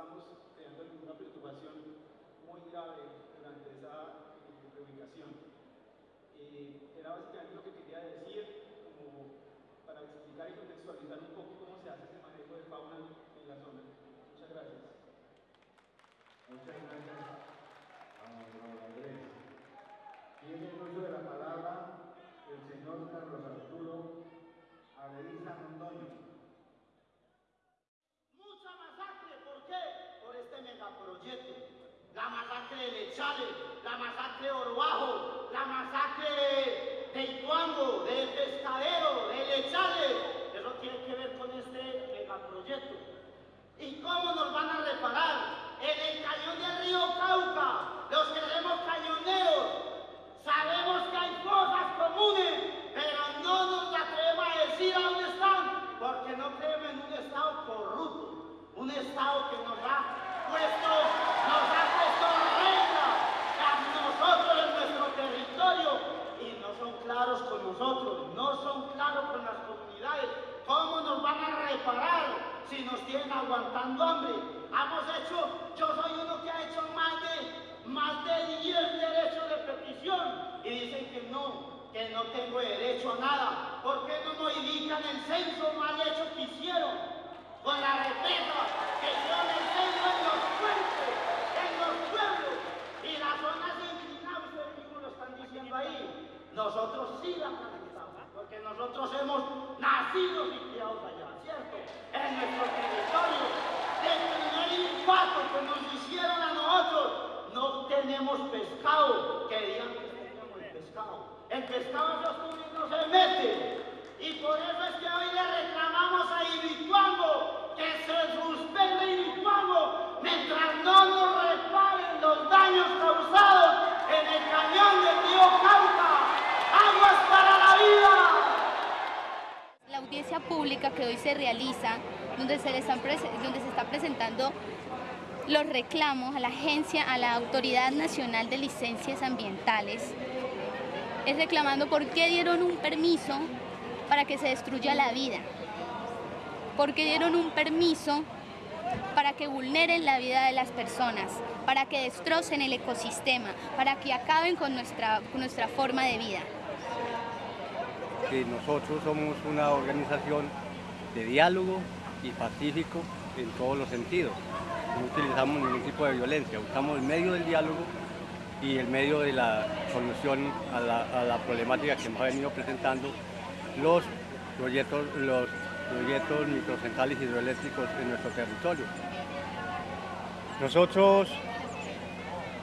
estamos creando una preocupación muy grave durante esa eh, reubicación. Eh, era básicamente lo que quería decir, para explicar y contextualizar un poco cómo se hace ese manejo de fauna en la zona. Muchas gracias. Muchas gracias a. Tiene el uso de la palabra el señor Carlos Arturo Aleiza Mondoño. Mucha masacre, ¿por qué? Por este megaproyecto. La masacre de Lechale, la masacre de Orbajo, la masacre de Ituango, de Pescadero, de Lechale. Eso tiene que ver con este megaproyecto. ¿Y cómo nos van a reparar? En el cañón del río Cauca, los que queremos cañoneros, sabemos que hay cosas comunes, pero no nos atrevemos a decir a dónde están, porque no creemos en un Estado corrupto, un Estado que nos ha puesto, nos ha puesto reglas a nosotros en nuestro territorio y no son claros con nosotros, no son claros con las comunidades. ¿Cómo nos van a reparar si nos tienen aguantando hambre? Hemos hecho, yo soy uno que ha hecho más de, más de 10 derechos de petición y dicen que no, que no tengo derecho a nada. ¿Por qué no modifican el censo mal hecho que hicieron? Con la represa que hicieron el censo en los puentes, en los pueblos y las zonas inclinadas, ustedes mismos lo están diciendo ahí. Nosotros sí la porque nosotros hemos nacido y criados allá. En nuestro territorio. El primer impacto que nos hicieron a nosotros, no tenemos pescado, querían que tengamos el pescado. El pescado en los no se mete. Y por eso es que hoy le reclamamos a Ibituango que se suspenda Ibituango mientras no nos reparen los daños causados en el cañón del río Cauca. ¡Aguas para la vida! La audiencia pública que hoy se realiza, donde se, están donde se está presentando los reclamos a la agencia, a la Autoridad Nacional de Licencias Ambientales, es reclamando por qué dieron un permiso para que se destruya la vida, por qué dieron un permiso para que vulneren la vida de las personas, para que destrocen el ecosistema, para que acaben con nuestra, con nuestra forma de vida. Que nosotros somos una organización de diálogo y pacífico en todos los sentidos. No utilizamos ningún tipo de violencia, usamos el medio del diálogo y el medio de la solución a la, problemática que hemos venido presentando los proyectos, los proyectos microcentrales hidroeléctricos en nuestro territorio. Nosotros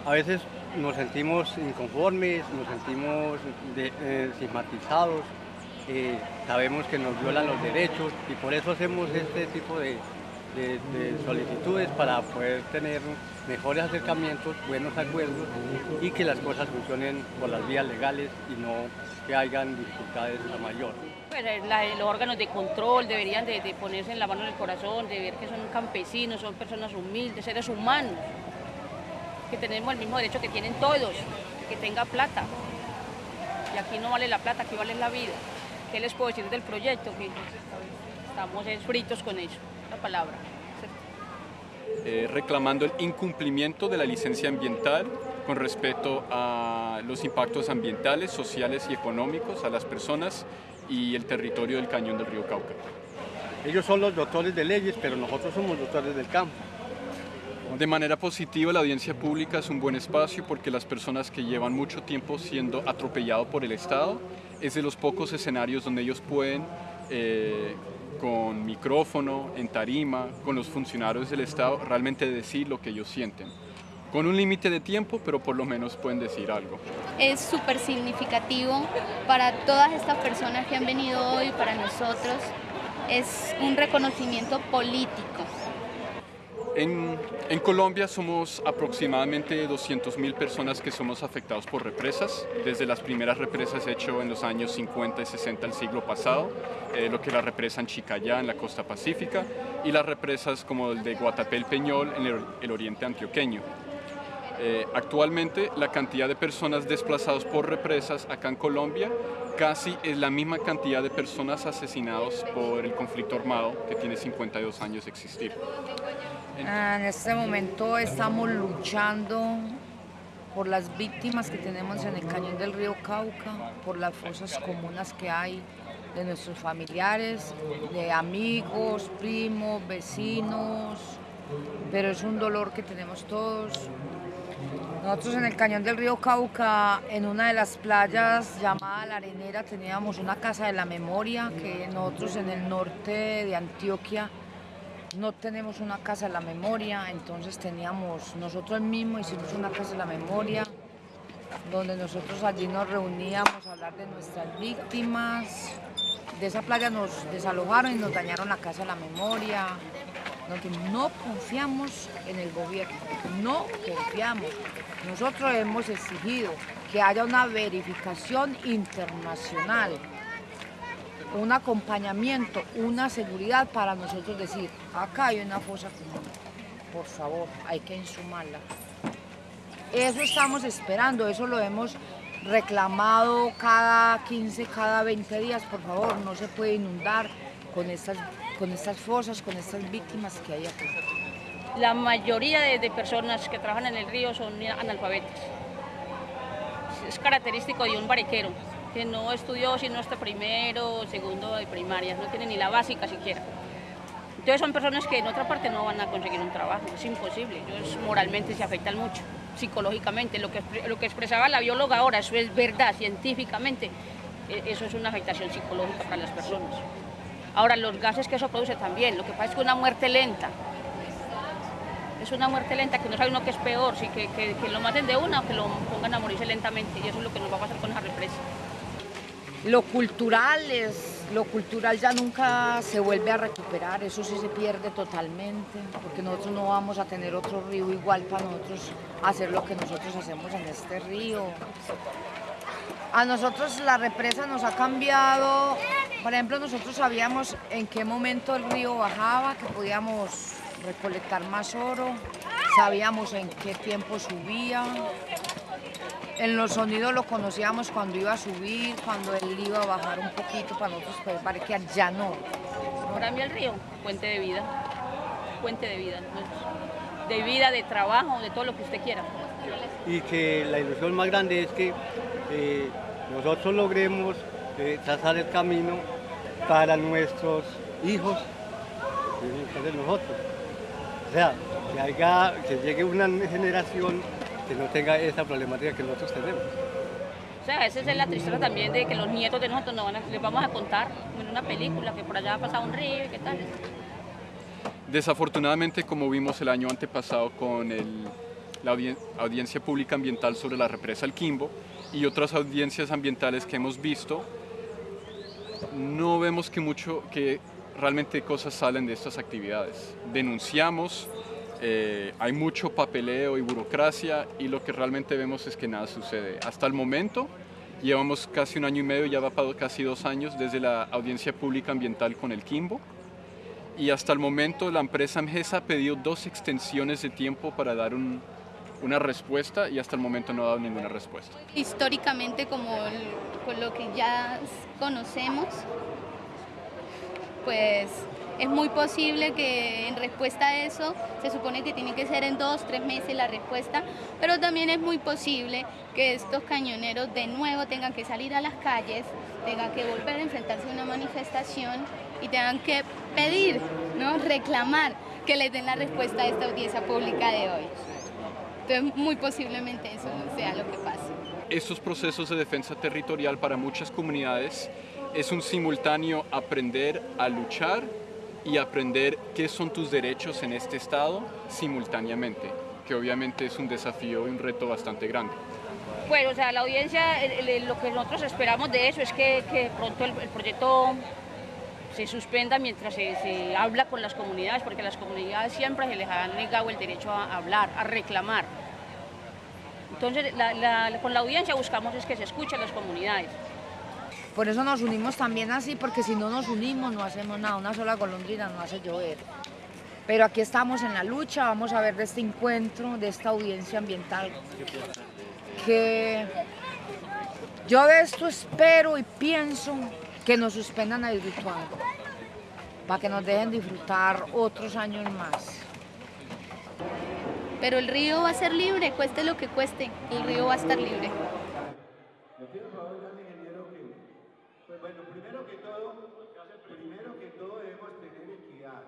a veces nos sentimos inconformes, nos sentimos de, eh, estigmatizados, eh, sabemos que nos violan los derechos y por eso hacemos este tipo de, de, de, solicitudes para poder tener mejores acercamientos, buenos acuerdos y que las cosas funcionen por las vías legales y no que hayan dificultades a mayor. Pues la, los órganos de control deberían de, ponerse en la mano en el corazón, de ver que son campesinos, son personas humildes, seres humanos, que tenemos el mismo derecho que tienen todos, que tenga plata. Y aquí no vale la plata, aquí vale la vida. ¿Qué les puedo decir del proyecto? Que estamos fritos con eso, la palabra. Eh, reclamando el incumplimiento de la licencia ambiental con respecto a los impactos ambientales, sociales y económicos a las personas y el territorio del cañón del río Cauca. Ellos son los doctores de leyes, pero nosotros somos doctores del campo. De manera positiva, la audiencia pública es un buen espacio porque las personas que llevan mucho tiempo siendo atropellados por el Estado es de los pocos escenarios donde ellos pueden eh, con micrófono, en tarima, con los funcionarios del Estado, realmente decir lo que ellos sienten. Con un límite de tiempo, pero por lo menos pueden decir algo. Es súper significativo para todas estas personas que han venido hoy, para nosotros. Es un reconocimiento político. En, Colombia somos aproximadamente 200.000 personas que somos afectados por represas, desde las primeras represas hechas en los años 50 y 60 del siglo pasado, eh, lo que la represa en Chicayá, en la costa pacífica, y las represas como el de Guatapé el Peñol en el, el oriente antioqueño. Eh, actualmente la cantidad de personas desplazadas por represas acá en Colombia casi es la misma cantidad de personas asesinadas por el conflicto armado que tiene 52 años de existir. En este momento estamos luchando por las víctimas que tenemos en el cañón del río Cauca, por las fosas comunas que hay de nuestros familiares, de amigos, primos, vecinos, pero es un dolor que tenemos todos. Nosotros en el cañón del río Cauca, en una de las playas llamada La Arenera, teníamos una casa de la memoria, que nosotros en el norte de Antioquia no tenemos una casa de la memoria, entonces teníamos, nosotros mismos hicimos una casa de la memoria, donde nosotros allí nos reuníamos a hablar de nuestras víctimas. De esa playa nos desalojaron y nos dañaron la casa de la memoria. No confiamos en el gobierno, no confiamos. Nosotros hemos exigido que haya una verificación internacional un acompañamiento, una seguridad para nosotros decir, acá hay una fosa común, por favor, hay que insumarla. Eso estamos esperando, eso lo hemos reclamado cada 15, cada 20 días, por favor, no se puede inundar con estas, con fosas, con estas víctimas que hay aquí. La mayoría de, de personas que trabajan en el río son analfabetas. Es característico de un que no estudió sino hasta primero, segundo de primaria, no tiene ni la básica siquiera. Entonces son personas que en otra parte no van a conseguir un trabajo, es imposible, ellos moralmente se afectan mucho, psicológicamente, lo que, lo que expresaba la bióloga ahora, eso es verdad, científicamente, e, eso es una afectación psicológica para las personas. Ahora, los gases que eso produce también, lo que pasa es que una muerte lenta, es una muerte lenta que no sabe uno que es peor, que, que, que, lo maten de una o que lo pongan a morirse lentamente, y eso es lo que nos va a pasar con esa represa. Lo cultural es, lo cultural ya nunca se vuelve a recuperar, eso sí se pierde totalmente, porque nosotros no vamos a tener otro río igual para nosotros hacer lo que nosotros hacemos en este río. A nosotros la represa nos ha cambiado, por ejemplo, nosotros sabíamos en qué momento el río bajaba, que podíamos recolectar más oro, sabíamos en qué tiempo subía, en los sonidos lo conocíamos cuando iba a subir, cuando él iba a bajar un poquito para nosotros poder parquear, ya no. Para mí el río, fuente de vida, fuente de vida, de vida, de trabajo, de todo lo que usted quiera. Y que la ilusión más grande es que eh, nosotros logremos eh, trazar el camino para nuestros hijos, nosotros. O sea, que, haya, que llegue una generación que no tenga esa problemática que nosotros tenemos. O sea, esa es la tristeza también de que los nietos de nosotros no van a, les vamos a contar en una película que por allá ha pasado un río y qué tal. Desafortunadamente, como vimos el año antepasado con el, la audien audiencia pública ambiental sobre la represa El Quimbo y otras audiencias ambientales que hemos visto, no vemos que mucho, que realmente cosas salen de estas actividades. Denunciamos, eh, hay mucho papeleo y burocracia y lo que realmente vemos es que nada sucede. Hasta el momento llevamos casi un año y medio, ya va para casi dos años desde la audiencia pública ambiental con el Quimbo y hasta el momento la empresa MGESA ha pedido dos extensiones de tiempo para dar un, una respuesta y hasta el momento no ha dado ninguna respuesta. Históricamente, como con lo que ya conocemos, pues es muy posible que en respuesta a eso, se supone que tiene que ser en dos, tres meses la respuesta, pero también es muy posible que estos cañoneros de nuevo tengan que salir a las calles, tengan que volver a enfrentarse a una manifestación y tengan que pedir, ¿no? reclamar que les den la respuesta a esta audiencia pública de hoy. Entonces, muy posiblemente eso sea lo que pase. Estos procesos de defensa territorial para muchas comunidades es un simultáneo aprender a luchar y aprender qué son tus derechos en este estado simultáneamente, que obviamente es un desafío y un reto bastante grande. Bueno, o sea, la audiencia, lo que nosotros esperamos de eso es que, pronto el, proyecto se suspenda mientras se, se, habla con las comunidades, porque a las comunidades siempre se les ha negado el derecho a hablar, a reclamar. Entonces, con la audiencia buscamos es que se escuchen las comunidades. Por eso nos unimos también así, porque si no nos unimos no hacemos nada, una sola golondrina no hace llover. Pero aquí estamos en la lucha, vamos a ver de este encuentro, de esta audiencia ambiental, que yo de esto espero y pienso que nos suspendan a disfrutar, para que nos dejen disfrutar otros años más. Pero el río va a ser libre, cueste lo que cueste, el río va a estar libre. Por favor al ingeniero que, pues bueno, primero que todo, primero que todo debemos tener equidad.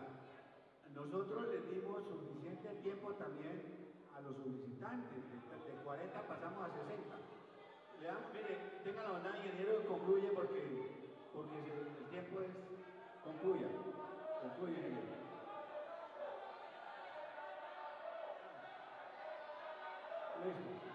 Nosotros les dimos suficiente tiempo también a los solicitantes, de, de 40 pasamos a 60. Le mire, tengan la bondad, ingeniero, concluye porque, porque el tiempo es, concluya, concluye, ingeniero. Listo.